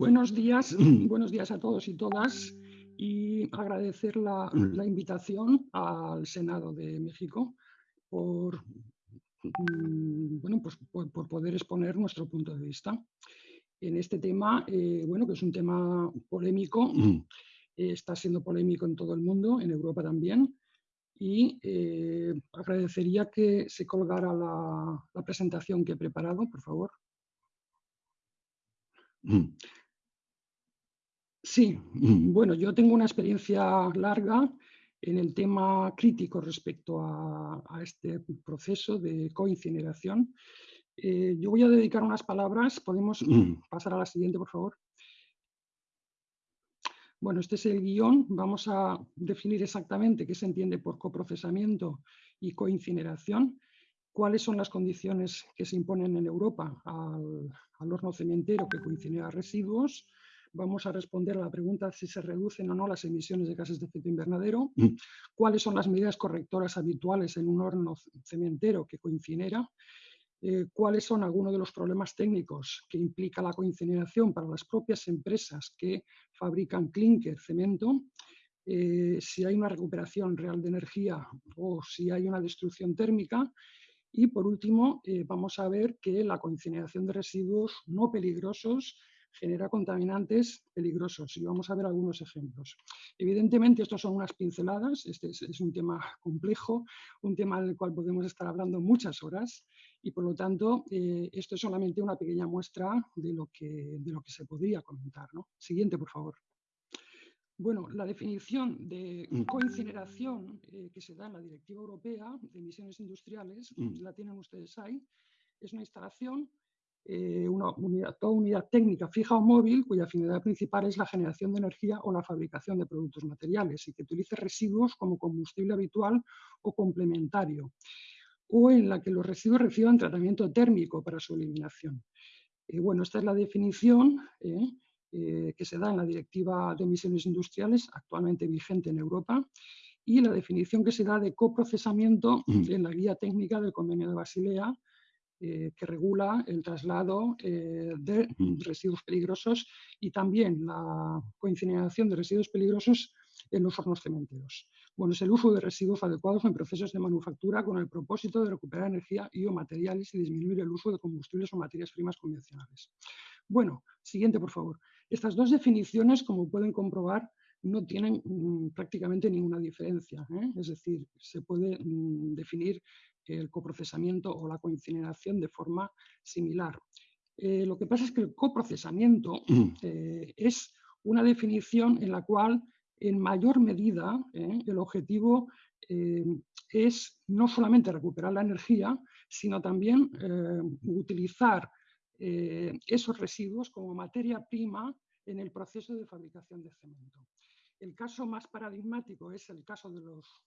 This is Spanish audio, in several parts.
Buenos días, buenos días a todos y todas y agradecer la, invitación al Senado de México por, mm, bueno, pues por, poder exponer nuestro punto de vista en este tema, eh, bueno, que es un tema polémico, está siendo polémico en todo el mundo, en Europa también, y eh, agradecería que se colgara la, la presentación que he preparado, por favor. Sí, bueno, yo tengo una experiencia larga en el tema crítico respecto a, este proceso de coincineración. Eh, yo voy a dedicar unas palabras, podemos pasar a la siguiente, por favor. Bueno, este es el guion, vamos a definir exactamente qué se entiende por coprocesamiento y coincineración, cuáles son las condiciones que se imponen en Europa al, al horno cementero que coincinera residuos, vamos a responder a la pregunta si se reducen o no las emisiones de gases de efecto invernadero, mm. cuáles son las medidas correctoras habituales en un horno cementero que coincinera, eh, cuáles son algunos de los problemas técnicos que implica la coincineración para las propias empresas que fabrican clinker, cemento, eh, si hay una recuperación real de energía o si hay una destrucción térmica. Y por último, eh, vamos a ver que la coincineración de residuos no peligrosos genera contaminantes peligrosos y vamos a ver algunos ejemplos. Evidentemente, estos son unas pinceladas, este es, un tema complejo, un tema del cual podemos estar hablando muchas horas y por lo tanto eh, esto es solamente una pequeña muestra de lo que, de lo que se podría comentar. Siguiente, por favor. Bueno, la definición de coincineración eh, que se da en la Directiva Europea de Emisiones Industriales, mm. la tienen ustedes ahí, es una instalación eh, una unidad, toda unidad técnica fija o móvil cuya finalidad principal es la generación de energía o la fabricación de productos materiales y que utilice residuos como combustible habitual o complementario o en la que los residuos reciban tratamiento térmico para su eliminación. Eh, bueno, esta es la definición eh, que se da en la Directiva de Emisiones Industriales, actualmente vigente en Europa, y la definición que se da de coprocesamiento mm. en la Guía Técnica del Convenio de Basilea, eh, que regula el traslado eh, de residuos peligrosos y también la coincineración de residuos peligrosos en los hornos cementeros. Bueno, es el uso de residuos adecuados en procesos de manufactura con el propósito de recuperar energía y o materiales y disminuir el uso de combustibles o materias primas convencionales. Bueno, siguiente por favor. Estas dos definiciones, como pueden comprobar, no tienen mm, prácticamente ninguna diferencia. ¿eh? Es decir, se puede mm, definir el coprocesamiento o la coincineración de forma similar. Eh, lo que pasa es que el coprocesamiento eh, es una definición en la cual en mayor medida eh, el objetivo es no solamente recuperar la energía, sino también utilizar esos residuos como materia prima en el proceso de fabricación de cemento. El caso más paradigmático es el caso de los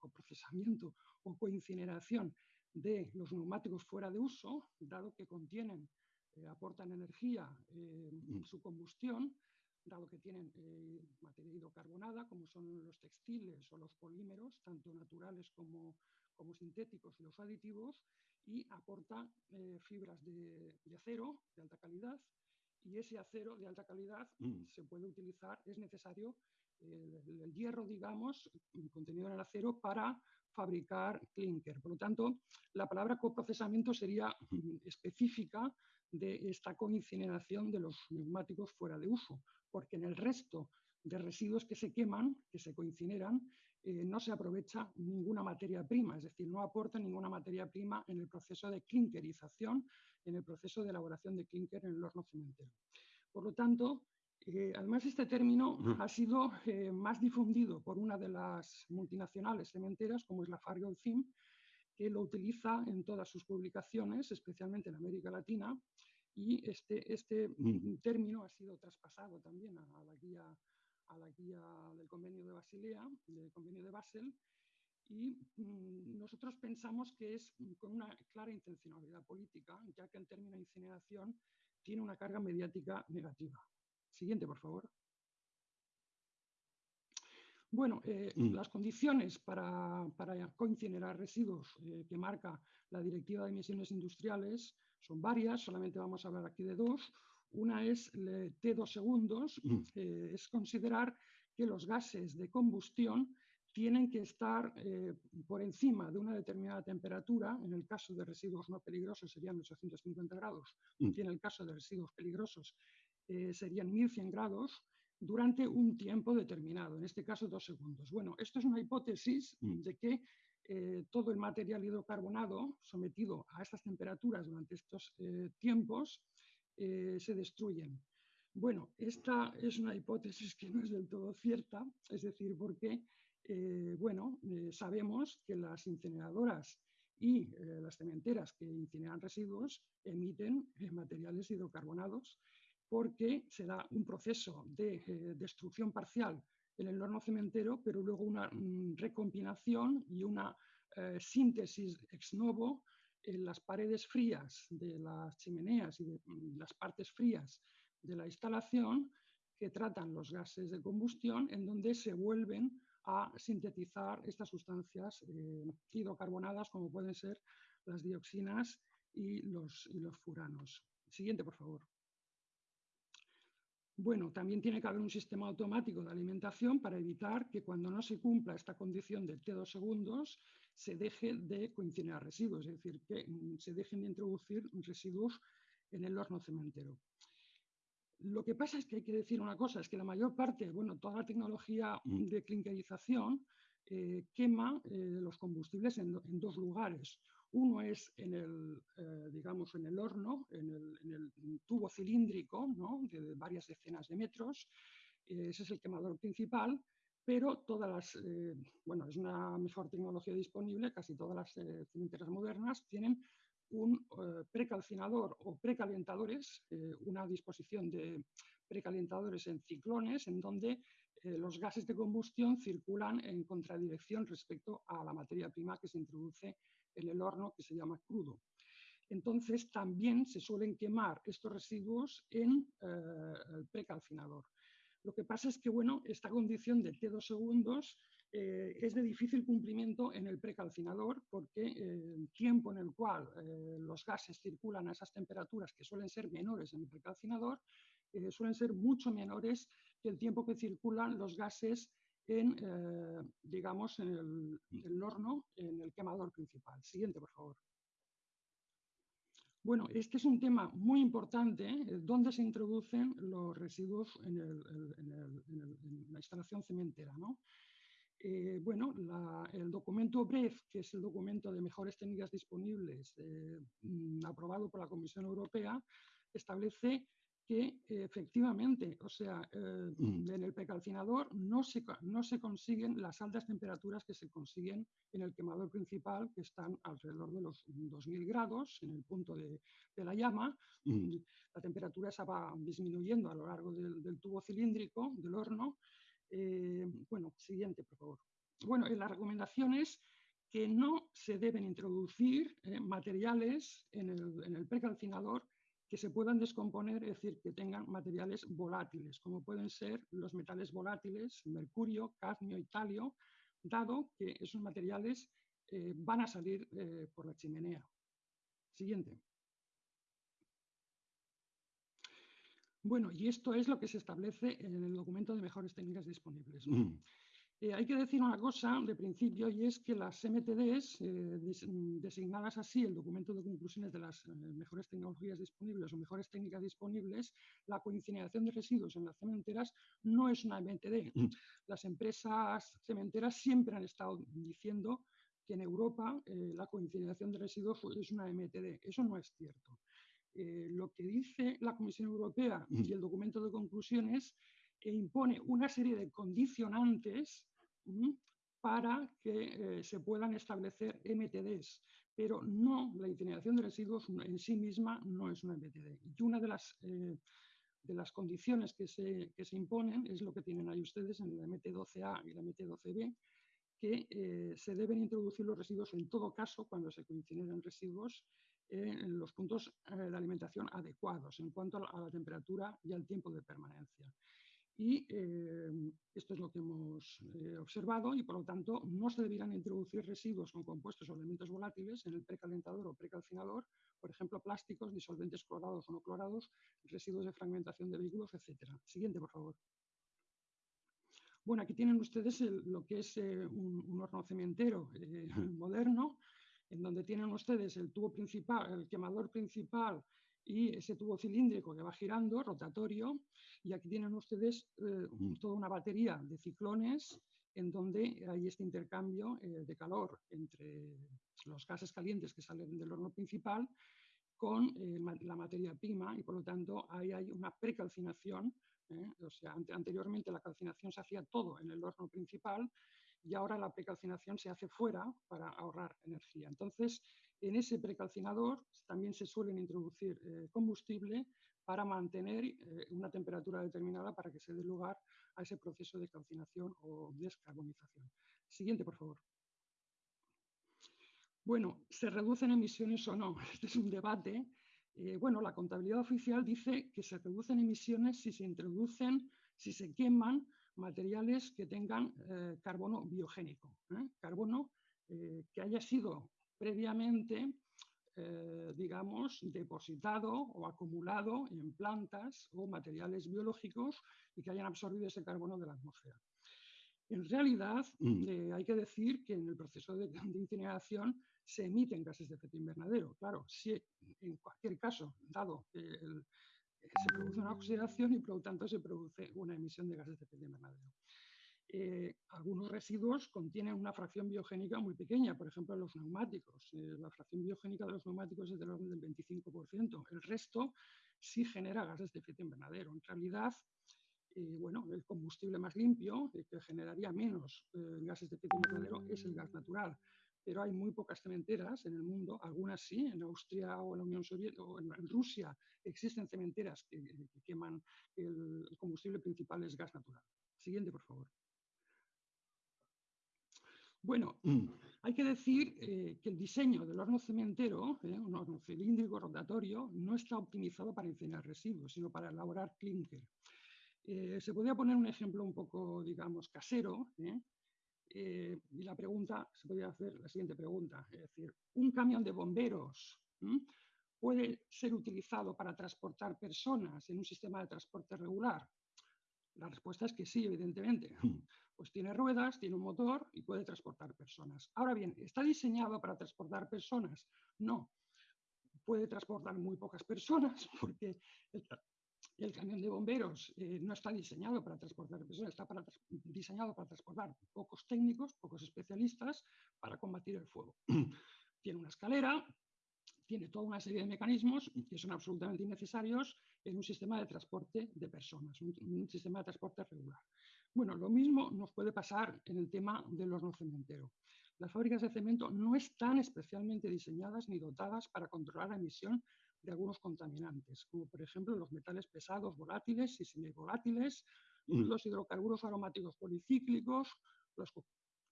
coprocesamiento o coincineración de los neumáticos fuera de uso, dado que contienen, eh, aportan energía en mm. su combustión, dado que tienen eh, materia hidrocarbonada, como son los textiles o los polímeros, tanto naturales como, como sintéticos y los aditivos, y aporta eh, fibras de, acero de alta calidad, y ese acero de alta calidad mm. se puede utilizar, es necesario el, hierro, digamos, contenido en el acero para fabricar clinker. Por lo tanto, la palabra coprocesamiento sería específica de esta coincineración de los neumáticos fuera de uso, porque en el resto de residuos que se queman, que se coincineran, eh, no se aprovecha ninguna materia prima, es decir, no aporta ninguna materia prima en el proceso de clinkerización, en el proceso de elaboración de clinker en el horno cementero. Por lo tanto, eh, además, este término ha sido eh, más difundido por una de las multinacionales cementeras, como es la Fargo-Zim, que lo utiliza en todas sus publicaciones, especialmente en América Latina, y este, este término ha sido traspasado también a, la guía, a la guía del convenio de Basilea, del convenio de Basel, y mm, nosotros pensamos que es con una clara intencionalidad política, ya que el término incineración tiene una carga mediática negativa. Siguiente, por favor. Bueno, eh, mm. las condiciones para, para coincinerar residuos eh, que marca la Directiva de Emisiones Industriales son varias, solamente vamos a hablar aquí de dos. Una es T2 segundos, mm. es considerar que los gases de combustión tienen que estar eh, por encima de una determinada temperatura, en el caso de residuos no peligrosos serían 850 grados, mm. y en el caso de residuos peligrosos eh, serían 1100 grados, durante un tiempo determinado, en este caso dos segundos. Bueno, esto es una hipótesis mm. de que eh, todo el material hidrocarbonado sometido a estas temperaturas durante estos tiempos se destruyen. Bueno, esta es una hipótesis que no es del todo cierta, es decir, porque eh, bueno, eh, sabemos que las incineradoras y eh, las cementeras que incineran residuos emiten materiales hidrocarbonados porque se da un proceso de destrucción parcial en el horno cementero, pero luego una mm, recombinación y una síntesis ex novo en las paredes frías de las chimeneas y de mm, las partes frías de la instalación que tratan los gases de combustión, en donde se vuelven a sintetizar estas sustancias eh, hidrocarbonadas como pueden ser las dioxinas y los, los furanos. Siguiente, por favor. Bueno, también tiene que haber un sistema automático de alimentación para evitar que cuando no se cumpla esta condición de T2 segundos se deje de coincidir residuos, es decir, que mm, se dejen de introducir residuos en el horno cementero. Lo que pasa es que hay que decir una cosa, es que la mayor parte, bueno, toda la tecnología mm. de clinkerización eh, quema eh, los combustibles en, dos lugares. Uno es en el, eh, digamos, en el horno, en el, tubo cilíndrico, de varias decenas de metros. ese es el quemador principal, pero todas las, bueno, es una mejor tecnología disponible, casi todas las cementeras modernas tienen un eh, precalcinador o precalentadores, eh, una disposición de precalentadores en ciclones en donde eh, los gases de combustión circulan en contradirección respecto a la materia prima que se introduce en el horno que se llama crudo. Entonces también se suelen quemar estos residuos en el precalcinador. Lo que pasa es que bueno, esta condición de T2 segundos eh, es de difícil cumplimiento en el precalcinador porque eh, el tiempo en el cual eh, los gases circulan a esas temperaturas que suelen ser menores en el precalcinador suelen ser mucho menores que el tiempo que circulan los gases en, digamos, en el, horno, en el quemador principal. Siguiente, por favor. Bueno, este es un tema muy importante, ¿dónde se introducen los residuos en, la instalación cementera. ¿no? Eh, bueno, el documento BREF, que es el documento de mejores técnicas disponibles eh, aprobado por la Comisión Europea, establece que efectivamente, o sea, eh, mm. en el precalcinador no se, no se consiguen las altas temperaturas que se consiguen en el quemador principal, que están alrededor de los 2000 grados en el punto de, la llama. Mm. La temperatura se va disminuyendo a lo largo del tubo cilíndrico del horno eh, bueno, siguiente, por favor. Bueno, en las recomendaciones que no se deben introducir eh, materiales en el, precalcinador que se puedan descomponer, es decir, que tengan materiales volátiles, como pueden ser los metales volátiles, mercurio, cadmio y talio, dado que esos materiales eh, van a salir por la chimenea. Siguiente. Bueno, y esto es lo que se establece en el documento de mejores técnicas disponibles. Mm. Eh, hay que decir una cosa de principio y es que las MTDs, eh, designadas así el documento de conclusiones de las eh, mejores tecnologías disponibles o mejores técnicas disponibles, la coincineración de residuos en las cementeras no es una MTD. Las empresas cementeras siempre han estado diciendo que en Europa la coincineración de residuos es una MTD. Eso no es cierto. Eh, lo que dice la Comisión Europea y el documento de conclusiones e impone una serie de condicionantes para que eh, se puedan establecer MTDs, pero no la incineración de residuos en sí misma no es una MTD. Y una de las, de las condiciones que se, que se, imponen es lo que tienen ahí ustedes en la MT12A y la MT12B, que se deben introducir los residuos en todo caso cuando se coincidan residuos en los puntos eh, de alimentación adecuados en cuanto a la temperatura y al tiempo de permanencia. Y eh, esto es lo que hemos eh, observado y por lo tanto no se debieran introducir residuos con compuestos o elementos volátiles en el precalentador o precalcinador, por ejemplo, plásticos, disolventes clorados o no clorados, residuos de fragmentación de vehículos, etc. Siguiente, por favor. Bueno, aquí tienen ustedes lo que es eh, un, horno cementero moderno, en donde tienen ustedes el tubo principal, el quemador principal y ese tubo cilíndrico que va girando, rotatorio, y aquí tienen ustedes eh, toda una batería de ciclones en donde hay este intercambio eh, de calor entre los gases calientes que salen del horno principal con eh, la materia prima y por lo tanto ahí hay una precalcinación, o sea, anteriormente la calcinación se hacía todo en el horno principal y ahora la precalcinación se hace fuera para ahorrar energía. Entonces, en ese precalcinador también se suelen introducir eh, combustible para mantener eh, una temperatura determinada para que se dé lugar a ese proceso de calcinación o descarbonización. Siguiente, por favor. Bueno, ¿se reducen emisiones o no? Este es un debate. Eh, bueno, la contabilidad oficial dice que se reducen emisiones si se introducen, si se queman materiales que tengan carbono biogénico, carbono que haya sido previamente, eh, digamos, depositado o acumulado en plantas o materiales biológicos y que hayan absorbido ese carbono de la atmósfera. En realidad, mm. eh, hay que decir que en el proceso de, incineración se emiten gases de efecto invernadero. Claro, si en cualquier caso, dado que se produce una oxidación y por lo tanto se produce una emisión de gases de efecto invernadero. Eh, algunos residuos contienen una fracción biogénica muy pequeña, por ejemplo los neumáticos. Eh, la fracción biogénica de los neumáticos es del orden del 25%. El resto sí genera gases de efecto invernadero. En realidad, eh, bueno, el combustible más limpio, que generaría menos gases de efecto invernadero, es el gas natural. Pero hay muy pocas cementeras en el mundo, algunas sí, en Austria o en la Unión Soviética o en, Rusia existen cementeras que, queman el combustible principal es gas natural. Siguiente, por favor. Bueno, mm. hay que decir eh, que el diseño del horno cementero, eh, un horno cilíndrico rotatorio, no está optimizado para incinerar residuos, sino para elaborar clinker. Eh, se podría poner un ejemplo un poco, digamos, casero, y la pregunta, se podría hacer la siguiente pregunta, es decir, ¿un camión de bomberos puede ser utilizado para transportar personas en un sistema de transporte regular? La respuesta es que sí, evidentemente. Pues tiene ruedas, tiene un motor y puede transportar personas. Ahora bien, ¿está diseñado para transportar personas? No. Puede transportar muy pocas personas porque el, camión de bomberos eh, no está diseñado para transportar personas, está diseñado para transportar pocos técnicos, pocos especialistas para combatir el fuego. tiene una escalera, tiene toda una serie de mecanismos que son absolutamente innecesarios en un sistema de transporte de personas, un, sistema de transporte regular. Bueno, lo mismo nos puede pasar en el tema del horno cementero. Las fábricas de cemento no están especialmente diseñadas ni dotadas para controlar la emisión de algunos contaminantes, como por ejemplo los metales pesados volátiles y semivolátiles, mm. los hidrocarburos aromáticos policíclicos, los,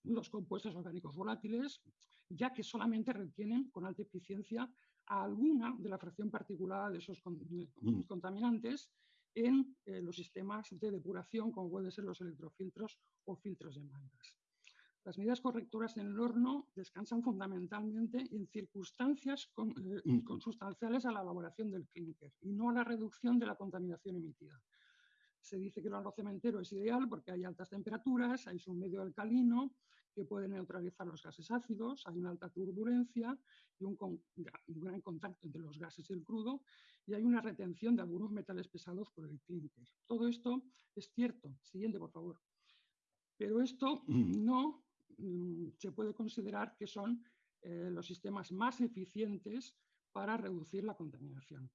los compuestos orgánicos volátiles, ya que solamente retienen con alta eficiencia a alguna de la fracción particular de esos mm. contaminantes en eh, los sistemas de depuración, como pueden ser los electrofiltros o filtros de mangas. Las medidas correctoras en el horno descansan fundamentalmente en circunstancias eh, mm. consustanciales a la elaboración del clinker y no a la reducción de la contaminación emitida. Se dice que el horno cementero es ideal porque hay altas temperaturas, hay un medio alcalino que puede neutralizar los gases ácidos, hay una alta turbulencia y un, gran contacto entre los gases y el crudo y hay una retención de algunos metales pesados por el clinker. Todo esto es cierto. Siguiente, por favor. Pero esto no mm, se puede considerar que son eh, los sistemas más eficientes para reducir la contaminación.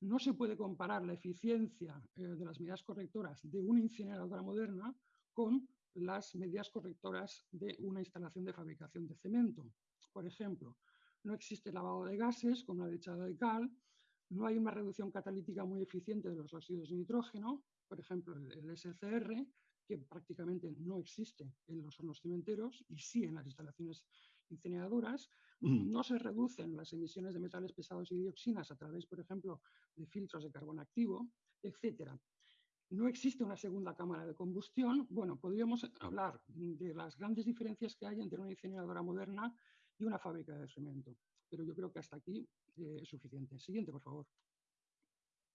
No se puede comparar la eficiencia eh, de las medidas correctoras de una incineradora moderna con las medidas correctoras de una instalación de fabricación de cemento. Por ejemplo, no existe lavado de gases con una lechada de cal, no hay una reducción catalítica muy eficiente de los óxidos de nitrógeno, por ejemplo, el SCR, que prácticamente no existe en los hornos cementeros y sí en las instalaciones incineradoras. Mm. No se reducen las emisiones de metales pesados y dioxinas a través, por ejemplo, de filtros de carbón activo, etc. no existe una segunda cámara de combustión. Bueno, podríamos hablar de las grandes diferencias que hay entre una incineradora moderna y una fábrica de cemento, pero yo creo que hasta aquí eh, es suficiente. Siguiente, por favor.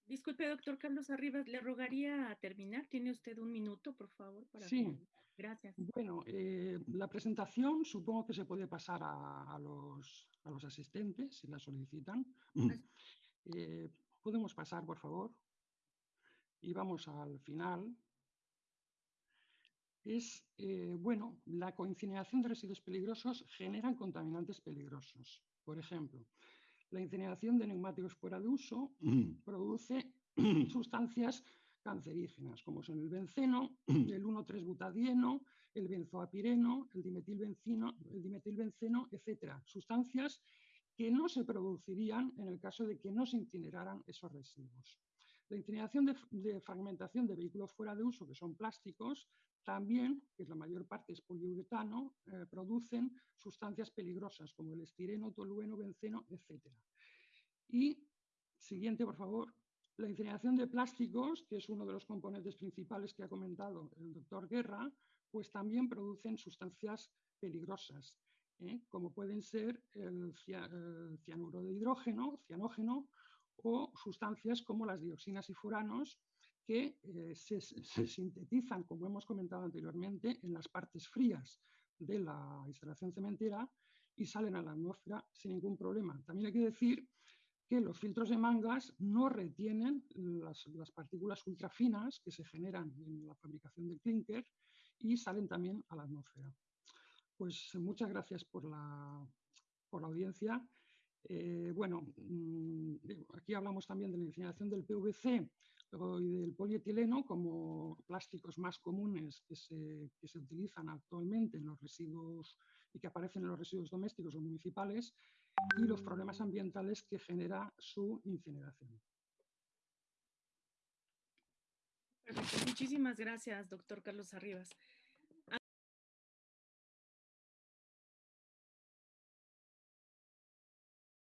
Disculpe, doctor Carlos Arribas, le rogaría terminar. Tiene usted un minuto, por favor. Para sí. Gracias. Bueno, eh, la presentación supongo que se puede pasar a, los, asistentes si la solicitan. Eh, Podemos pasar, por favor y vamos al final, es, eh, bueno, la coincineración de residuos peligrosos generan contaminantes peligrosos. Por ejemplo, la incineración de neumáticos fuera de uso mm. produce sustancias cancerígenas, como son el benceno, el 1,3-butadieno, el benzoapireno, el dimetilbenceno, el dimetilbenceno, etc. Sustancias que no se producirían en el caso de que no se incineraran esos residuos. La incineración de, fragmentación de vehículos fuera de uso, que son plásticos, también, que la mayor parte es poliuretano, eh, producen sustancias peligrosas como el estireno, tolueno, benceno, etc. Y, siguiente, por favor, la incineración de plásticos, que es uno de los componentes principales que ha comentado el doctor Guerra, pues también producen sustancias peligrosas, ¿eh? como pueden ser el, cianuro de hidrógeno, cianógeno, o sustancias como las dioxinas y furanos que eh, se, sintetizan, como hemos comentado anteriormente, en las partes frías de la instalación cementera y salen a la atmósfera sin ningún problema. También hay que decir que los filtros de mangas no retienen las, las partículas ultrafinas que se generan en la fabricación del clinker y salen también a la atmósfera. Pues muchas gracias por la, por la audiencia eh, bueno, mm, aquí hablamos también de la incineración del PVC y del polietileno como plásticos más comunes que se, que se, utilizan actualmente en los residuos y que aparecen en los residuos domésticos o municipales y los problemas ambientales que genera su incineración. Muchísimas gracias, doctor Carlos Arribas.